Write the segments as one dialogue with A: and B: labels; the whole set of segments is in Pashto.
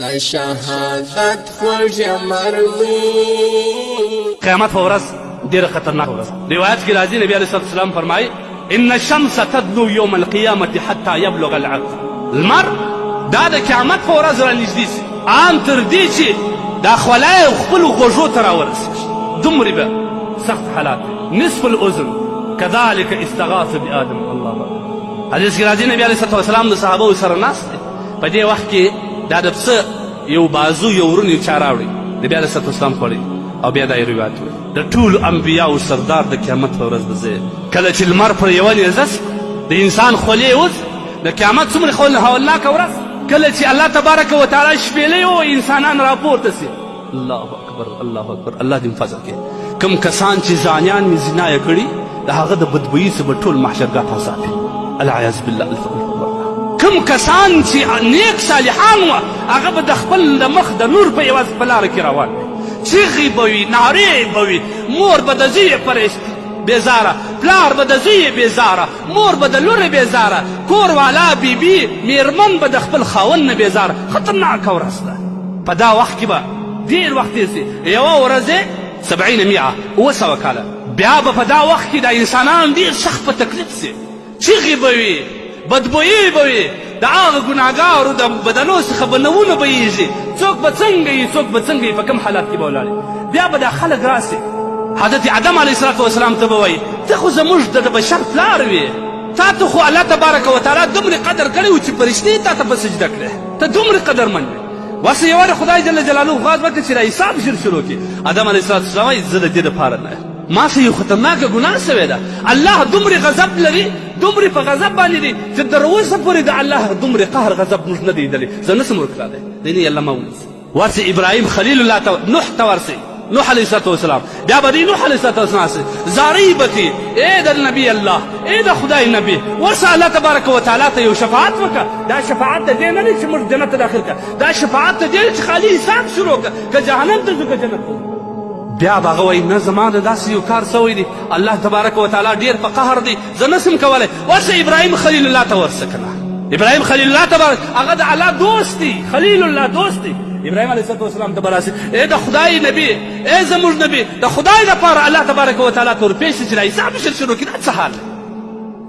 A: د شهادت خوږ مروي
B: قیامت په ورځ ډیره خطرناک ورځ روایت کې راځي نبی علیه الصلاه والسلام فرمایي ان الشمس تدنو یوم القیامت حتی یبلغ العرض لمر دا د قیامت په ورځ رانږدې شي ان تر دې چې دا خولای خپل غوږو ته راورسېږي دومره به سخت حالات نصف الاذن كذلك استغاث بآدم الله حدیث کې راځي نبی علیه الصلاه والسلام د صحابه سره ناست دی په دې وخت کې دا د پسه یو بازو یو ورون یو چا راوړي د بیا د ستو اسلام خوړي او بیا دا یې روایت وي د ټولو انبیاو سردار د قیامت په ورځ به زه کله چې لمر پر یوه نیزه سي د انسان خولې اوس د قیامت څومره خول هولناکه ورځ کله چې الله تبارک وتعالی شپېلۍ او انسانان راپورته سي الله اکبر الله اکبر الله دې فضل کې کم کسان چې ځانیان می زنا یې کړی د هغه د بدبویي سبب ټول محشرګاه ته ساتي العیاذ بالله الف کم کسان چې نیک صالحان و هغه به د خپل د مخ د نور په یوه په لاره کې روان وي چیغې به وي نارې به وي مور به د زوی پرېست بیزاره پلار به د زوی بیزاره مور به د لور بیزاره کور والا بیبي میرمن به د خپل خاوند نه بیزاره خطرناکه ورځ ده په دا وخت کې به ډېر وخت تېر شي، یوه ورځ یې سبعین مئه، اووه سوه کاله، بیا به په دا وخت کې دا انسانان ډېر سخت په تکلیف شي، چیغې به وي، بدبویۍ به وي، د هغه ګناهګارو د بدنو څخه به نوونه بهېږي، څوک به څنګه وي، څوک به څنګه وي، په کوم حالت کې به ولاړ وي، بیا به دا خلک راشي، حضرت آدم علیه السلام ته به وایي، ته خو زموږ د بشر پلار وې، تا ته خو الله تبارک وتعالی دومره قدر کړی و چې فرشتې تا ته په سجده کړې، ته دومره قدرمن وې. وس یو د خدای جل جلاله غواړ وکړي چې دا حساب ژر شروع کړي ادم علیه السلام وايي زه د دې لپاره نه ما سه یو خطرناکه ګناه سوې ده الله دومره غضب لري دومره په غضب باندې دی چې تر اوسه پورې د الله دومره قهر غضب موږ نه دی لیدلی زه نسم ورکړی دی نه الله ما ونیسي ورسې ابراهیم خلیل الله ته نوح ته ورسې نوح علیه الصلاه والسلام بیا به دی نوح علیه الصلاه والسلام سره زاری بکی اے د نبی الله اے د خدای نبی ورسه الله تبارک وتعالى ته یو شفاعت وکړه دا شفاعت د دې نه دی چې موږ جنت ته داخل کړه دا شفاعت د دې چې خالي حساب شروع کړه که جهنم ته ځو که جنت ته بیا به هغه وایي نه زما د داسې یو کار سوی دی الله تبارک وتعالی ډېر په قهر دی زه نسم کولای ورشه ابراهیم خلیل الله ته ورشه کنه ابراهیم خلیل الله ته ورشه هغه د الله دوست دی خلیل الله دوست دی ابراهیم علیه السلام ته براسي اے د خدای نبی اے زموږ نبی د خدای لپاره الله تبارک وتعالی تور پیش چې راځي حساب شروع کړه څه حال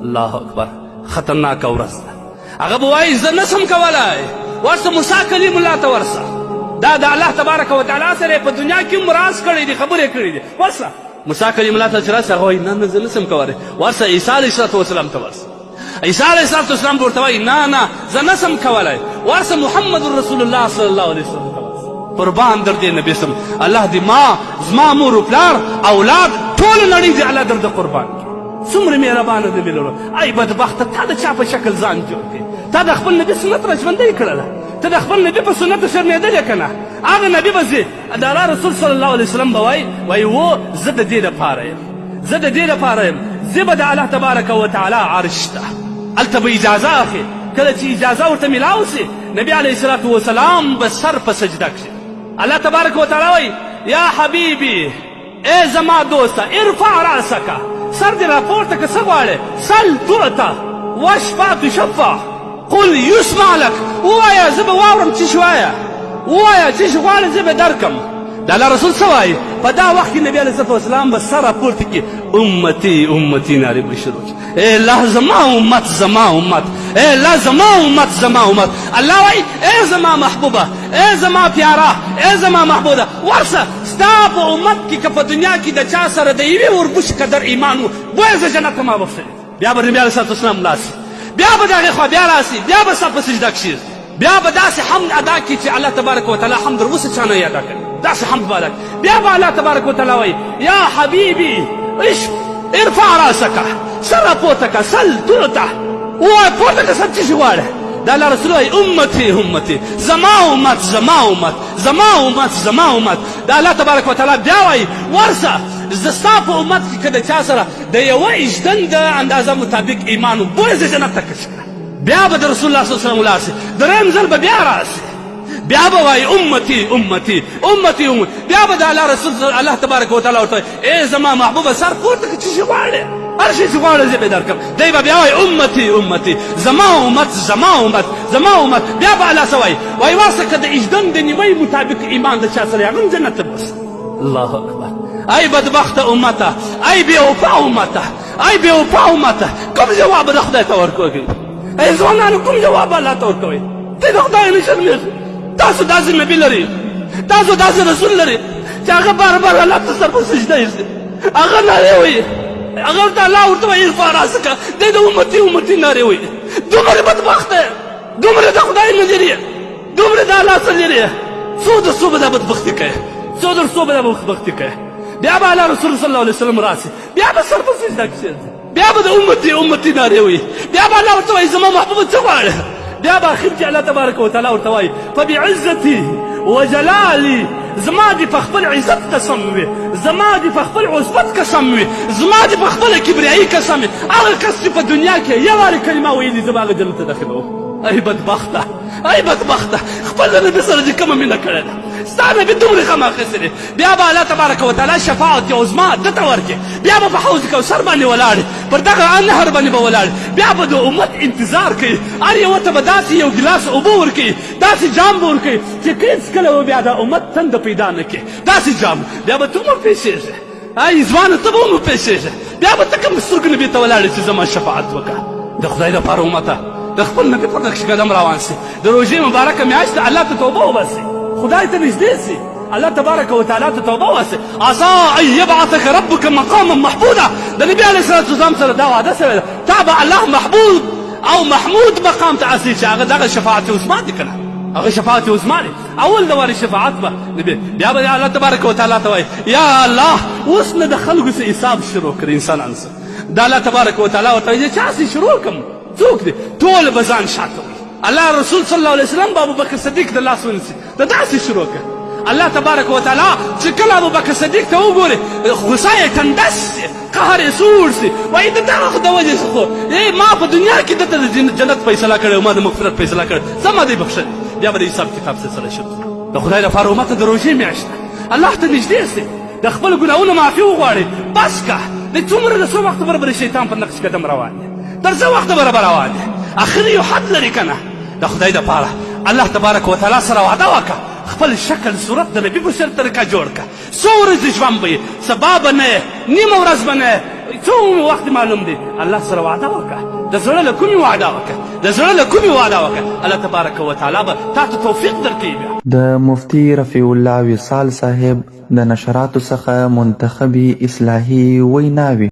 B: الله اکبر خطرناک ورځ ده هغه به وایي زه نه سم کولای ورسه موسی کلیم الله ته ورسه دا د الله تبارک وتعالی سره په دنیا کې هم راز کړی دی خبرې کړې دي ورسه موسی کلیم الله ته چې راسه هغه وایي نه نه زه نه سم کولی ورسه عیسی علیه السلام وسلام ته ورسه عیسی علیه السلام ته اسلام ورته وایي نه نه زه نه سم کولی ورسه محمد رسول الله صلی الله علیه وسلم ته ورسه قربان در دې نبي سم الله دې ما زما مور و پلار اولاد ټوله نړۍ دې الله در د قربان کړي څومره مهربانه دی مې لوره ای بدبخته تا د چا په شکل ځان جوړ کړې تا د خپل نبي سنت را ژوندی کړله ته د خپل نبي په سنتو شرمېدلې که نه هغه نبي به ځې د الله رسول صلی الله علیه وسلم به وایي وایي و زه د دې لپاره یم زه د دې لپاره یم زه به د الله تبارک وتعالی عرش ته هلته به اجازه اخلي کله چې اجازه ورته ملاو سي نبي علیه الصلات وسلام به سر په سجده کړي الله تبارک وتعالی وایي یا حبیبي ای زما دوسته ارفع راسک سر دې راپورته که څه غواړې سل تعطه واشفع تشفع قل یسمع لک ووایه زه به واورم څه شي وایه ووایه څه شي غواړې زه به درکم د الله رسول څه وایي په دا وخت کې نبي علیه السلام به سر راپورته کړي امتي امتي نارې به شروع اے الله زما امت زما امت اے الله زما امت زما امت الله وای اے زما محبوبه اے زما پیارا اے زما محبوبه ورسه ستا په امت کې که په دنیا کې د چا سره د یوې وربوش قدر ایمان وو بوی زه جنت ما بخښلی بیا به نبی علیه السلام لاسی بیا به دغه خوا بیا راسی بیا به ستا په سجده کښېږدي بیا به داسې حمد ادا کړي چې الله تبارک وتعالی حمد تر اوسه چا نه ادا کړي داسې حمد به ادا کړي بیا به الله تبارک وتعالی وایي یا حبیبي عشق ارفع راسکه سر راپورته کړه سل تعطه ووایه پورته کړه سر څه شي غواړې د الله رسول وایي امتي امتي زما امت زما امت زما امت زما امت د الله تبارک وتعالی بیا وایي ورسه زه ستا په امت کې که د چا سره د یوه اجدن د اندازه مطابق ایمان و بوځه جنت ته کشکړه بیا به د رسول الله صلی الله علیه وسلم ولاړ شي دریم ځل به بیا راشي بیا به وایي امتي امتي امتي امتي بیا به د الله رسول الله تبارک وتعالی ورته ای زما محبوبه سر پورته کړه چې څه غواړې هر شي چې غواړې زه به درکړم دی به بیا وایي امتي امتي زما امت زما امت زما امت بیا به الله څه وایي وایي واسه که د اجدن د نیوۍ مطابق ایمان د چا سره هغه هم جنت ته بوسه الله اکبر ای بدبخت امته ای بې وفا امته ای بې وفا امته کوم جواب د خدای ته ورکوي ای ځوانانو کوم جواب الله ته ورکوي ته د خدای نه شرمېږي تاسو داسې نبي لري تاسو داسې رسول لري چې هغه بار بار الله ته سر په سجده ایږدي هغه نارې وایي هغه ورته الله ورته وایي ارفع راسکه دی د امتي امتي نارې وایي دومره بدبخت دی دومره د خدای نه لري دومره د الله څخه لري څو د څو به دا بدبختي کوي څو در څو به دا بدبختي کوي بیا به الله رسول صلی الله علیه وسلم راسي بیا به سر په سجده کښېنځي بیا به د امتي امتي نارې وي بیا به الله ورته وایي زما محبوبه څه غواړې بیا به اخر کې الله تبارک وتعالی ورته وایي فبعزتي وجلالي زما دې په خپل عزت قسم وي زما دې په خپل عصبت قسم وي زما دې په خپله کبریایي قسم وي هغه کس چې په دنیا کې یو وارې کلمه ویلي زه به هغه جنت ته داخلوم ای بدبخته ای بدبخته خپل نبي سره دې کومه مینه کړې ده ستا نبي دومره غم اخیستی دی بیا به الله تبارک وتعالی شفاعت عظما ده ته ورکړي، بیا به په حوض کوثر باندې ولاړ وي، پر دغه نهر باندې به ولاړ وي، بیا به د امت انتظار کوي، هر یوه ته به داسې یو ګیلاس اوبه ورکوي، داسې جام به ورکوي چې هېڅکله به بیا د امت تنده پیدا نه کړي، داسې جام، بیا به ته هم وپېښېږې، ای ځوانه ته به هم وپېښېږې، بیا به ته کوم سترګو نبي ته ولاړې چې زما شفاعت وکړه. د خدای لپاره امته! د خپل نبي په نقش قدم روان شئ، د روژې مبارکه میاشت ده، الله ته توبه وباسئ، خدای ته نږدې شئ. الله تبارک وتعالی ته توبه واسه عسى ان يبعثك ربك مقاما محمودا د نبی علیه الصلاه والسلام سره دا وعده سره ده تا به الله محمود او محمود مقام ته اصلي چې هغه دغه شفاعت عظما دي کنه هغه شفاعت عظما دي اول د واري شفاعت به نبی بیا به الله تبارک وتعالی ته وایي یا الله اوس نه د خلکو سره حساب شروع کړي انسانان سره د الله تبارک وتعالی ورته وایي چې چا شروع کوم څوک دي ټول به ځان شاته الله رسول صلی الله علیه وسلم بابو بکر صدیق د لاس ونیسي ته داسې شروع کړه الله تبارک وتعالی چې کله ابوبکر صدیق ته وګوري غوسه یې ټنډس شي قهر یې سوړ شي وایي د دغه د وجې څه خو ای ما په دنیا کې دته د جنت فیصله کړې او ما د مغفرت فیصله کړې ځه ما دی بخښل بیا به د حساب کتاب سلسله شروع د خدای لپاره امته د روژې میاشت الله ته نږدې سي د خپل ګناهونو معافي وغواړي بس که د څومره د څو وخت برابر شیطان په نقش قدم روان دی تر څه وخته برابر روان دی اخر یو حد لري که نه د خدای د پاره الله تبارک وتعالی سره وعده وکړه خپل شکل صورت د نبی بشر طریقه جوړ کړه څو ورځې ژوند به یې سبا به نه نیمه ورځ به نه څو وخت معلوم دی الله سره وعده وکړه د زړه له کومې وعده وکړه د زړه له کومې وعده وکړه الله تبارک وتعالی به تا ته توفیق درکوي بیا
C: د مفتی رفیع الله وصال صاحب د نشراتو څخه منتخبي اصلاحي ویناوې